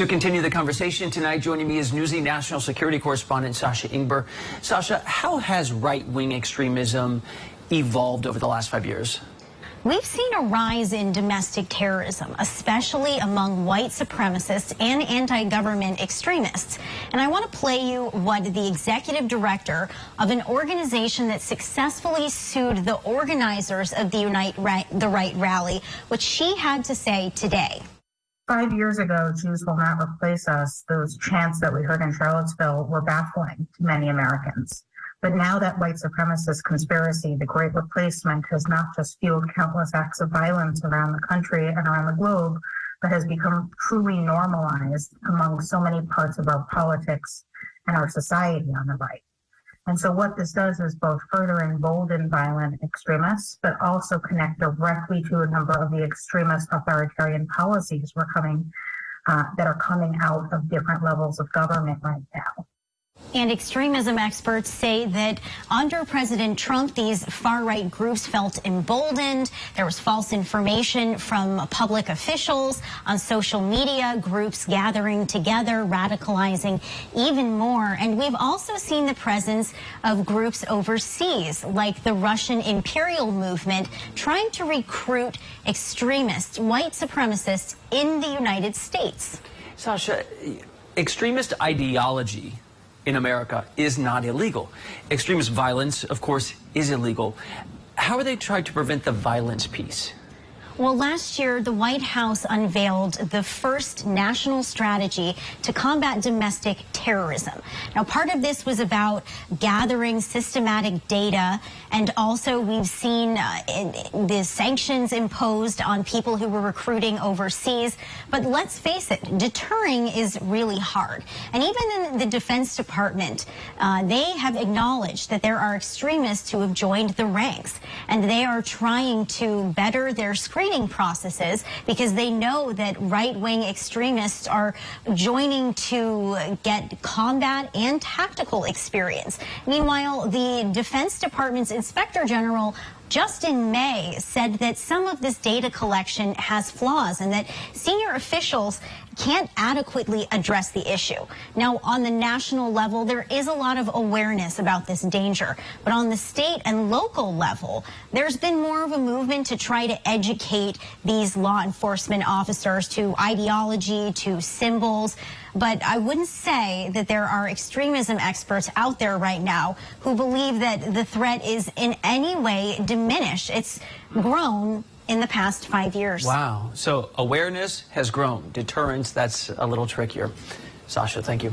To continue the conversation tonight, joining me is Newsy national security correspondent Sasha Ingber. Sasha, how has right-wing extremism evolved over the last five years? We've seen a rise in domestic terrorism, especially among white supremacists and anti-government extremists. And I want to play you what the executive director of an organization that successfully sued the organizers of the Unite right, the Right rally, what she had to say today. Five years ago, Jews will not replace us. Those chants that we heard in Charlottesville were baffling to many Americans. But now that white supremacist conspiracy, the great replacement, has not just fueled countless acts of violence around the country and around the globe, but has become truly normalized among so many parts of our politics and our society on the right. And so what this does is both further embolden violent extremists, but also connect directly to a number of the extremist authoritarian policies we're coming uh, that are coming out of different levels of government right now. And extremism experts say that under President Trump, these far-right groups felt emboldened. There was false information from public officials on social media, groups gathering together, radicalizing even more. And we've also seen the presence of groups overseas, like the Russian imperial movement, trying to recruit extremists, white supremacists in the United States. Sasha, extremist ideology in America is not illegal. Extremist violence, of course, is illegal. How are they trying to prevent the violence piece? Well, last year, the White House unveiled the first national strategy to combat domestic terrorism. Now, part of this was about gathering systematic data, and also we've seen uh, the sanctions imposed on people who were recruiting overseas. But let's face it, deterring is really hard. And even in the Defense Department, uh, they have acknowledged that there are extremists who have joined the ranks, and they are trying to better their screening processes because they know that right-wing extremists are joining to get combat and tactical experience. Meanwhile, the Defense Department's Inspector General just in May said that some of this data collection has flaws and that senior officials can't adequately address the issue. Now, on the national level, there is a lot of awareness about this danger. But on the state and local level, there's been more of a movement to try to educate these law enforcement officers to ideology, to symbols. But I wouldn't say that there are extremism experts out there right now who believe that the threat is in any way diminished. It's grown in the past five years. Wow. So awareness has grown. Deterrence, that's a little trickier. Sasha, thank you.